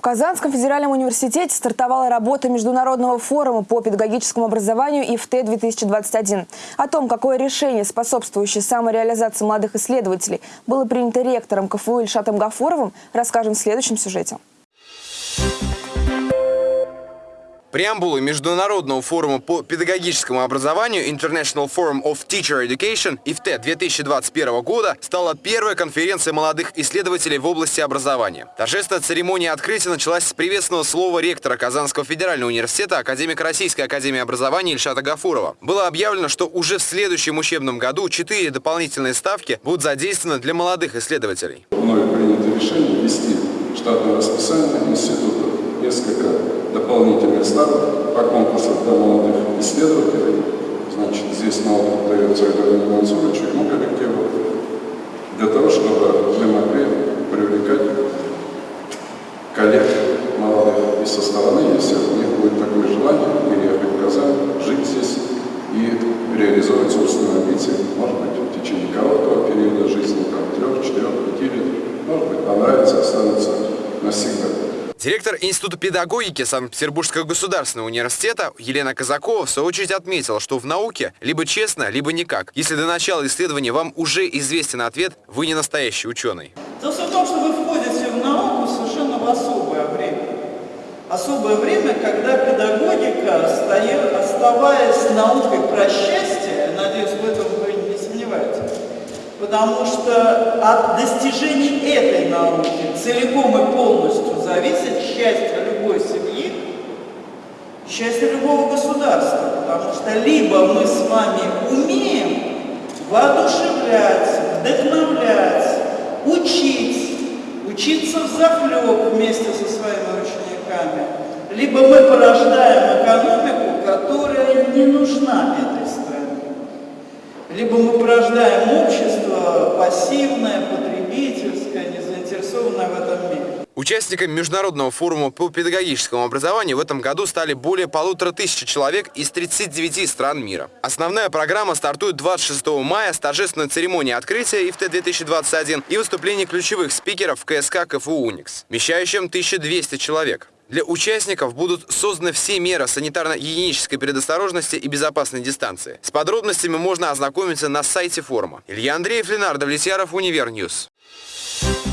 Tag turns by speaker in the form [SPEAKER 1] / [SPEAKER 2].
[SPEAKER 1] В Казанском федеральном университете стартовала работа Международного форума по педагогическому образованию ИФТ-2021. О том, какое решение, способствующее самореализации молодых исследователей, было принято ректором КФУ Ильшатом Гафуровым, расскажем в следующем сюжете.
[SPEAKER 2] Преамбулой Международного форума по педагогическому образованию International Forum of Teacher Education ИФТ 2021 года стала первая конференция молодых исследователей в области образования. Торжественная церемония открытия началась с приветственного слова ректора Казанского федерального университета, академика Российской академии образования Ильшата Гафурова. Было объявлено, что уже в следующем учебном году четыре дополнительные ставки будут задействованы для молодых исследователей.
[SPEAKER 3] Мною принято решение ввести штатное расписание института несколько дополнительных ставок по конкурсу для молодых исследователей. Значит, здесь на опыт дается Эдуарду Мансуровичу, ему коллективу, для того, чтобы мы могли привлекать коллег молодых и со стороны, если у них будет такое желание, переехать в Казань, жить здесь и реализовать собственные амбиции, может быть, в течение короткого периода жизни, там, трех, четырех, пяти лет, может быть, понравится, останется навсегда.
[SPEAKER 2] Директор Института педагогики Санкт-Петербургского государственного университета Елена Казакова в свою очередь отметила, что в науке либо честно, либо никак. Если до начала исследования вам уже известен ответ, вы не настоящий ученый.
[SPEAKER 4] Дело в том, что вы входите в науку совершенно в особое время. Особое время, когда педагогика, оставаясь наукой про счастье, надеюсь, в этом вы не сомневаетесь, потому что от достижений этой науки целиком и полностью зависит счастье любой семьи, счастье любого государства, потому что либо мы с вами умеем воодушевлять, вдохновлять, учить, учиться в захлеб вместе со своими учениками, либо мы порождаем экономику, которая не нужна этой стране, либо мы порождаем общество пассивное, потребительское, не заинтересованное в этом мире.
[SPEAKER 2] Участниками Международного форума по педагогическому образованию в этом году стали более полутора тысяч человек из 39 стран мира. Основная программа стартует 26 мая с торжественной церемонией открытия ИФТ-2021 и выступления ключевых спикеров КСК КФУ «Уникс», вмещающим 1200 человек. Для участников будут созданы все меры санитарно-гигиенической предосторожности и безопасной дистанции. С подробностями можно ознакомиться на сайте форума. Илья Андреев, Ленардо Влетьяров, Универньюз. Thank